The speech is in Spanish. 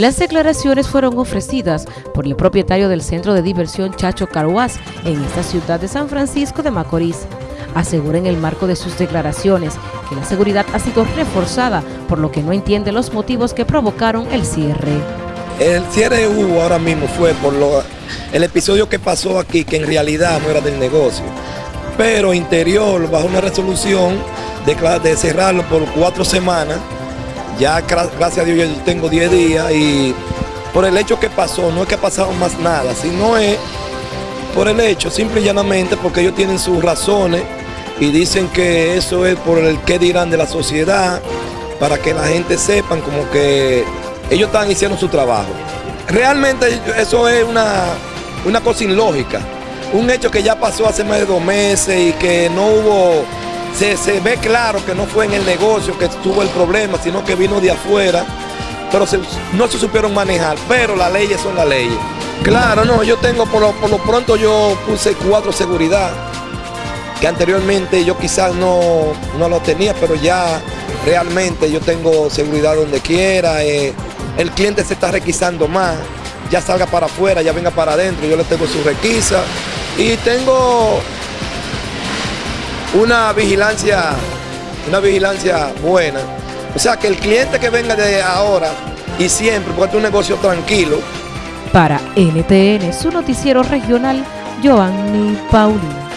Las declaraciones fueron ofrecidas por el propietario del centro de diversión Chacho Caruaz en esta ciudad de San Francisco de Macorís. Asegura en el marco de sus declaraciones que la seguridad ha sido reforzada, por lo que no entiende los motivos que provocaron el cierre. El cierre hubo ahora mismo fue por lo, el episodio que pasó aquí, que en realidad no era del negocio. Pero interior, bajo una resolución de, de cerrarlo por cuatro semanas, ya gracias a Dios yo tengo 10 días y por el hecho que pasó, no es que ha pasado más nada, sino es por el hecho, simple y llanamente, porque ellos tienen sus razones y dicen que eso es por el que dirán de la sociedad, para que la gente sepan como que ellos están haciendo su trabajo. Realmente eso es una, una cosa ilógica, un hecho que ya pasó hace más de dos meses y que no hubo se, ve claro que no fue en el negocio que estuvo el problema, sino que vino de afuera, pero no se supieron manejar, pero las leyes son las leyes. Claro, no, yo tengo, por lo, por lo pronto yo puse cuatro seguridad, que anteriormente yo quizás no, no lo tenía, pero ya realmente yo tengo seguridad donde quiera, eh, el cliente se está requisando más, ya salga para afuera, ya venga para adentro, yo le tengo su requisa y tengo una vigilancia, una vigilancia buena. O sea, que el cliente que venga de ahora y siempre, porque es un negocio tranquilo. Para NTN, su noticiero regional, Joanny Paulino.